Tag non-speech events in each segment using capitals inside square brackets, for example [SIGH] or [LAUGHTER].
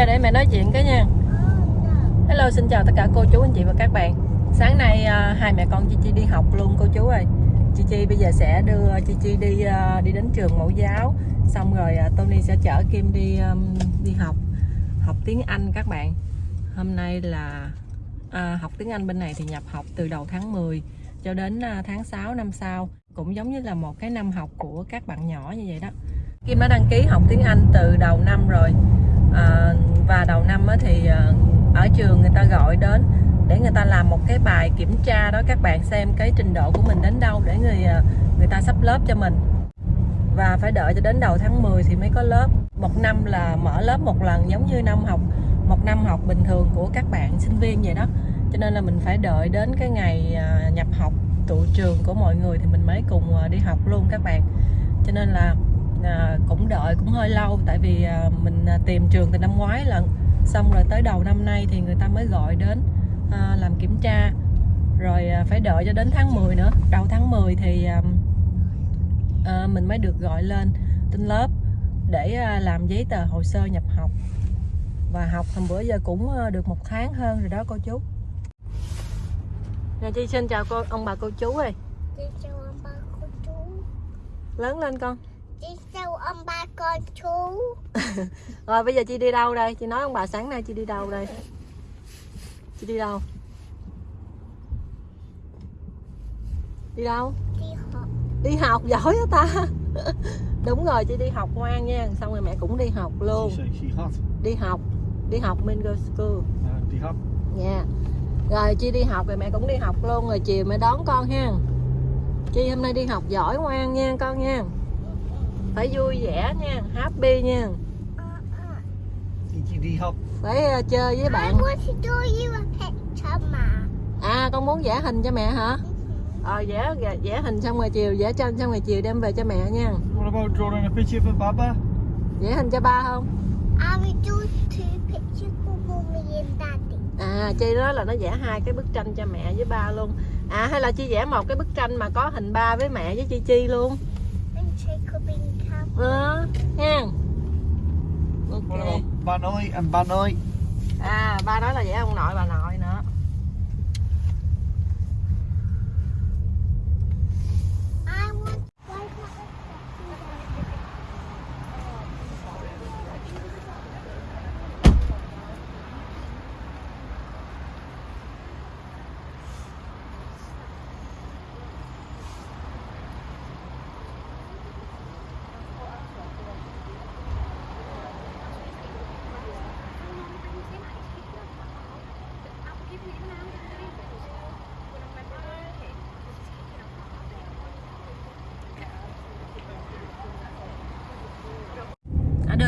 ra để mẹ nói chuyện cái nha. Hello xin chào tất cả cô chú anh chị và các bạn. Sáng nay à, hai mẹ con Chi Chi đi học luôn cô chú ơi. Chi Chi bây giờ sẽ đưa Chi Chi đi à, đi đến trường mẫu giáo. Xong rồi à, Tony sẽ chở Kim đi um, đi học Học tiếng Anh các bạn. Hôm nay là à, học tiếng Anh bên này thì nhập học từ đầu tháng 10 cho đến à, tháng 6 năm sau. Cũng giống như là một cái năm học của các bạn nhỏ như vậy đó. Kim đã đăng ký học tiếng Anh từ đầu năm rồi à, và đầu năm thì ờ, ở trường người ta gọi đến để người ta làm một cái bài kiểm tra đó các bạn xem cái trình độ của mình đến đâu để người ờ, người ta sắp lớp cho mình. Và phải đợi cho đến đầu tháng 10 thì mới có lớp. Một năm là mở lớp một lần giống như năm học một năm học bình thường của các bạn sinh viên vậy đó. Cho nên là mình phải đợi đến cái ngày nhập học tụ trường của mọi người thì mình mới cùng đi học luôn các bạn. Cho nên là à, cũng đợi cũng hơi lâu. Tại vì à, mình à, tìm trường từ năm ngoái lần xong rồi tới đầu năm nay thì người ta mới gọi đến à, làm kiểm tra. Rồi à, phải đợi cho đến tháng 10 nữa. Đầu tháng 10 thì à, à, mình mới được gọi lên trên lớp để à, làm giấy tờ hồ sơ nhập học. Và học hôm bữa giờ cũng được một tháng hơn rồi đó cô chú. Nè Chi xin chào cô ông bà cô chú ơi. Đi chào ông ba cô chú. Lớn lên con Đi chào ông ba con chú [LAUGHS] Rồi bây giờ chị đi đâu đây? Chị nói ông bà sáng nay chị đi đâu đây? Chị đi đâu? Đi đâu? Đi học Đi học giỏi đó ta [LAUGHS] Đúng rồi chị đi học ngoan nha Xong rồi mẹ cũng đi học luôn. Đi học Đi học mình go school Uh, đi học. Nha Rồi chị đi học rồi mẹ cũng đi học luôn Rồi chiều mẹ đón con ha Chi hôm nay đi học giỏi ngoan nha con nha Phải vui vẻ nha Happy nha Đi, đi, đi học. Phải ờ, chơi với I bạn want to do you a picture ma À con muốn vẽ hình cho mẹ hả? Ờ vẽ, vẽ vẽ hình xong rồi chiều vẽ tranh xong rồi chiều đem về cho mẹ nha. What about drawing a picture for Baba? Vẽ hình cho ba không? I will do two pictures for mommy and daddy À Chi nói là nó vẽ hai cái bức tranh cho mẹ với ba luôn. À hay là Chi vẽ một cái bức tranh mà có hình ba với mẹ với Chi Chi luôn. And Cam Ờ ha. Ok. ba nội and ba nội? À ba nói là vẽ ông nội bà nội nữa. I want why not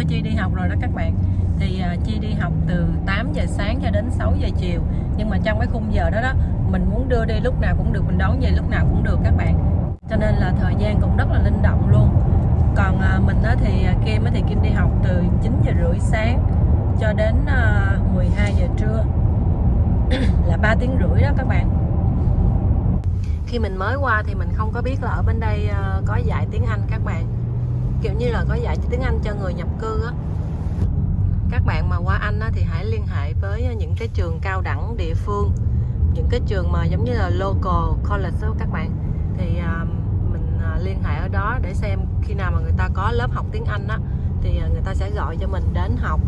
Chi đi học rồi đó các bạn. Thì uh, Chi đi học từ 8 giờ sáng cho đến 6 giờ chiều. Nhưng mà trong cái khung giờ đó đó mình muốn đưa đi lúc nào cũng được, mình đón về lúc nào cũng được các bạn. Cho nên là thời gian cũng rất là linh động luôn. Còn uh, mình á, thì à, Kim á, thì Kim đi học từ 9 giờ rưỡi sáng cho đến uh, 12 giờ trưa [CLEARS THROAT] là 3 tiếng rưỡi đó các bạn khi mình mới qua thì mình không có biết là ở bên đây có dạy tiếng Anh các bạn kiểu như là có dạy tiếng Anh cho người nhập cư á. Các bạn mà qua Anh á, thì hãy liên hệ với những cái trường cao đẳng địa phương những cái trường mà giống như là local college đó các bạn. Thì uh, mình uh, liên hệ ở đó để xem khi nào mà người ta có lớp học tiếng Anh á thì uh, người ta sẽ gọi cho mình đến học.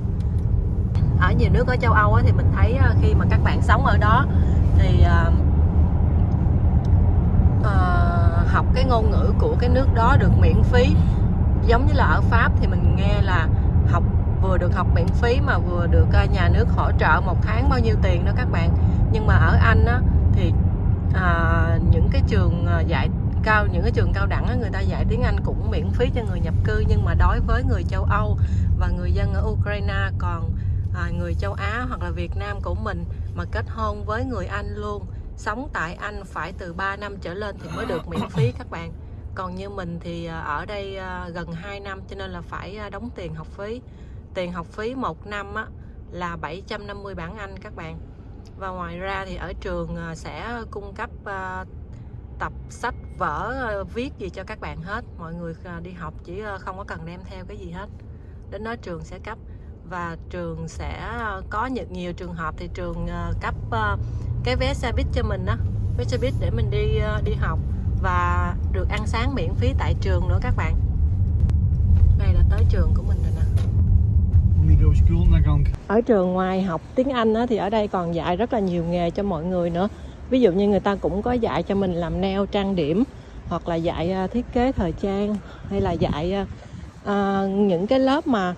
Ở nhiều nước ở châu Âu á, thì mình thấy uh, khi mà các bạn sống ở đó thì uh, uh, học cái ngôn ngữ của cái nước đó được miễn phí giống như là ở Pháp thì mình nghe là học vừa được học miễn phí mà vừa được à, nhà nước hỗ trợ một tháng bao nhiêu tiền đó các bạn. Nhưng mà ở Anh á, thì à, những cái trường à, dạy cao những cái trường cao đẳng á, người ta dạy tiếng Anh cũng miễn phí cho người nhập cư nhưng mà đối với người châu Âu và người dân ở Ukraine còn à, người châu Á hoặc là Việt Nam của mình mà kết hôn với người Anh luôn sống tại Anh phải từ 3 năm trở lên thì mới được miễn phí các bạn còn như mình thì à, ở đây à, gần 2 năm cho nên là phải à, đóng tiền học phí. Tiền học phí một năm á, là 750 bảng Anh các bạn. Và ngoài ra thì ở trường sẽ cung cấp tập sách vở viết gì cho các bạn hết. Mọi người đi học chỉ không có cần đem theo cái gì hết. Đến đó trường sẽ cấp. Và trường sẽ có nhiều, nhiều trường hợp thì trường cấp cái vé xe buýt cho mình đó vé xe buýt để mình đi đi học và được ăn sáng miễn phí tại trường nữa các bạn. Đây là tới trường của mình rồi nè. Ở trường ngoài học tiếng Anh á, thì ở đây còn dạy rất là nhiều nghề cho mọi người nữa. Ví dụ như người ta cũng có dạy cho mình làm neo trang điểm hoặc là dạy à, thiết kế thời trang hay là dạy uh, những cái lớp mà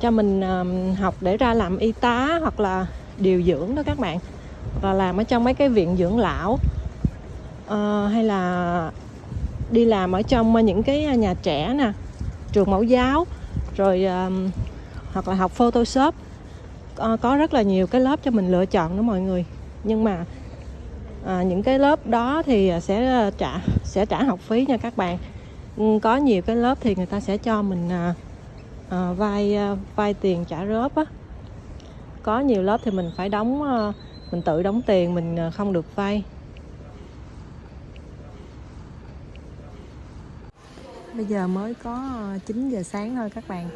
cho mình uh, học để ra làm y tá hoặc là điều dưỡng đó các bạn. Và làm ở trong mấy cái viện dưỡng lão. Ờ, hay là đi làm ở trong ờ, những cái ờ, nhà trẻ nè trường mẫu giáo rồi uh, hoặc là học Photoshop. Uh, có rất là nhiều cái lớp cho mình lựa chọn đó mọi người. Nhưng mà uh, những cái lớp đó thì sẽ trả sẽ trả học phí nha các bạn. Ừ, có nhiều cái lớp thì người ta sẽ cho mình uh, uh, vay uh, vay tiền trả góp á. Có nhiều lớp thì mình phải đóng uh, mình tự đóng tiền mình không được vay. Bây giờ mới có ờ, 9 giờ sáng thôi các bạn.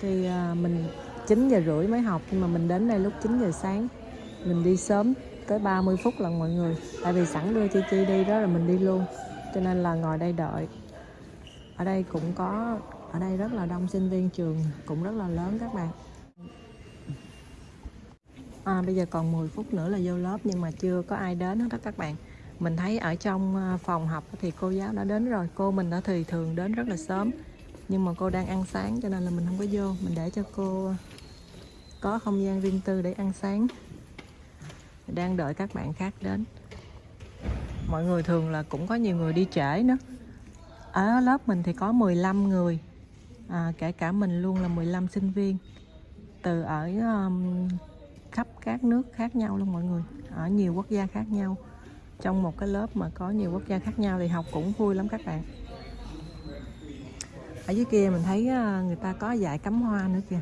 Thì ờ, mình 9 giờ rưỡi mới học nhưng mà mình đến đây lúc 9 giờ sáng. Mình đi sớm tới 30 phút là mọi người. Tại vì sẵn đưa Chi Chi đi đó là mình đi luôn. Cho nên là ngồi đây đợi. Ở đây cũng có ở đây rất là đông sinh viên trường cũng rất là lớn các bạn. À, bây giờ còn 10 phút nữa là vô lớp nhưng mà chưa có ai đến hết đó các bạn mình thấy ở trong ờ, phòng học thì cô giáo đã đến rồi. Cô mình đã thì thường đến rất là sớm nhưng mà cô đang ăn sáng cho nên là mình không có vô. Mình để cho cô ờ, có không gian riêng tư để ăn sáng. Đang đợi các bạn khác đến. Mọi người thường là cũng có nhiều người đi trễ nữa. Ở lớp mình thì có 15 người à, kể cả mình luôn là 15 sinh viên. Từ ở um, khắp các nước khác nhau luôn mọi người ở nhiều quốc gia khác nhau trong một cái lớp mà có nhiều quốc gia khác nhau thì học cũng vui lắm các bạn. Ở dưới kia mình thấy ờ, người ta có dạy cắm hoa nữa kìa.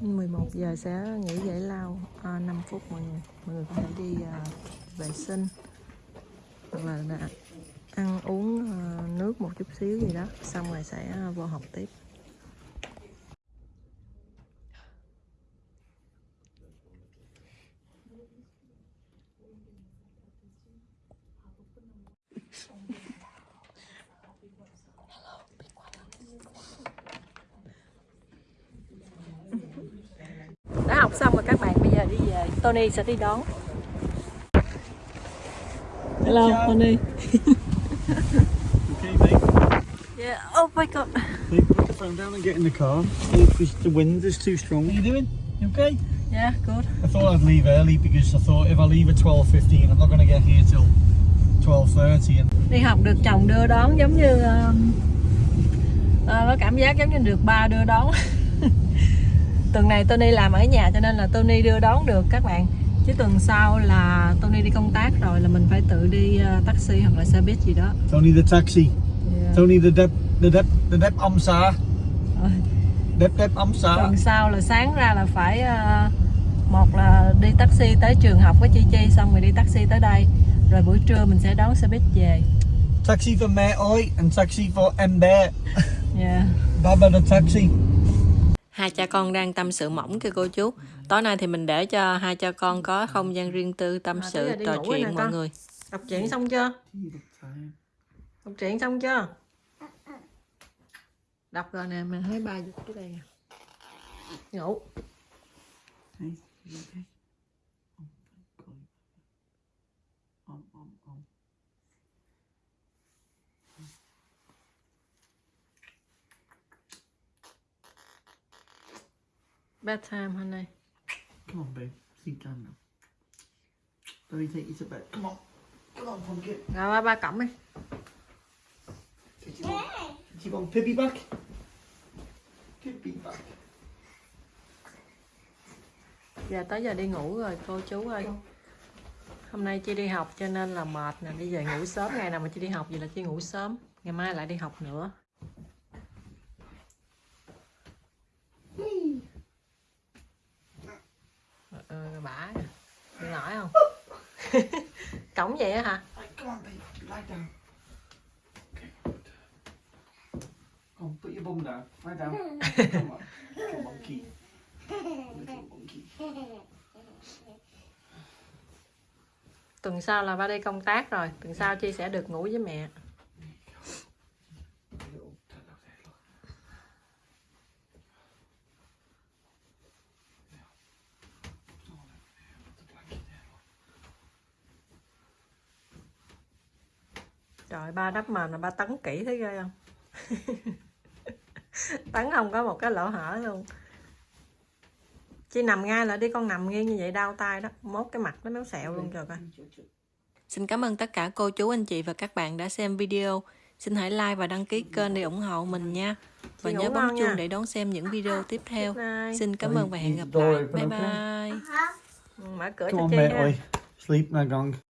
11 giờ sẽ nghỉ giải lao ờ, à, 5 phút mọi người. Mọi người có thể đi à, vệ sinh hoặc là ăn uống à, nước một chút xíu gì đó xong rồi sẽ à, vô học tiếp. Học xong rồi các bạn bây giờ đi về Tony sẽ đi đón hello. Tony [LAUGHS] Okay, mate. yeah oh my god Hey, put the phone down and get in the car. Because the wind is too strong. What are you doing? You okay? yeah good I thought I'd leave early because I thought if I leave at 12.15, I'm not going to get here till 12.30. And đi học được chồng đưa đón giống như um, à, có cảm giác giống như được ba đưa đón [LAUGHS] tuần này Tony làm ở nhà cho nên là Tony đưa đón được các bạn chứ tuần sau là Tony đi công tác rồi là mình phải tự đi uh, taxi hoặc là xe buýt gì đó Tony the taxi. yeah. Tony the dep, the dep, the dep omsa. Rồi, Dep dep omsa. tuần sau là sáng ra là phải uh, một là đi taxi tới trường học với Chi Chi xong rồi đi taxi tới đây rồi buổi trưa mình sẽ đón xe buýt về Taxi for mẹ oi and taxi for Ember. yeah. Baba the taxi. Hai cha con đang tâm sự mỏng kìa cô chú tối nay thì mình để cho hai cha con có không gian riêng tư tâm À, sự trò chuyện mọi con. người Đọc truyện xong chưa? Đọc truyện xong chưa? Đọc rồi nè, mình thấy ba giật cái đây nè. Ngủ. Hey, you okay? Oh, thank God. Um, um, um. Bedtime honey. Come on, babe. Sleep down now. Let me take you to bed. Come on. Come on, pumpkin. Rồi ba ba cổng đi. Did you want, did you want Pibby back? Pibby back. Giờ tới giờ đi ngủ rồi cô chú ơi. Hôm nay chị đi học cho nên là mệt nè, đi về ngủ sớm ngày nào mà chị đi học vậy là chị ngủ sớm. Ngày mai lại đi học nữa. Ừ, bả nè. Đi nổi không? [LAUGHS] Cổng vậy hả? On, put your your bum down. Lie down. [LAUGHS] Come on. Little monkey. Little monkey. tuần sau là ba đi công tác rồi tuần sau chi sẽ được ngủ với mẹ trời ba đắp mền là ba tấn kỹ thấy ghê không [LAUGHS] tấn không có một cái lỗ hở luôn chi nằm ngay lại đi con nằm nghiêng như vậy đau tay đó mốt cái mặt nó méo xẹo luôn trời coi Xin cảm ơn tất cả cô chú anh chị và các bạn đã xem video. Xin hãy like và đăng ký kênh để ủng hộ mình nha. Và Chị nhớ bấm chuông để đón xem những video tiếp theo. Xin cảm ơn và hẹn gặp lại. Bye bye. Ừ, mở cửa cho mate. ha. Sleep, Nagong.